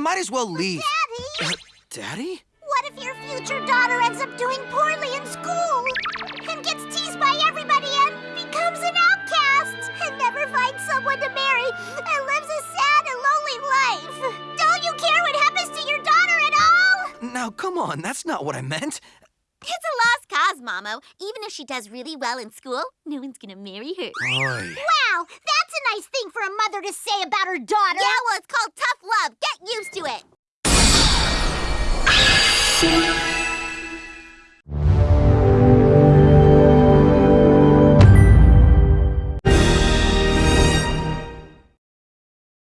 might as well leave. Daddy! Uh, Daddy? What if your future daughter ends up doing poorly in school? And gets teased by everybody and becomes an outcast? And never finds someone to marry and lives a sad and lonely life? Don't you care what happens to your daughter at all? Now, come on, that's not what I meant. It's a lost cause, Momo. Even if she does really well in school, no one's gonna marry her. Oy. Wow, that's a nice thing for a mother to say about her daughter. Yeah, well,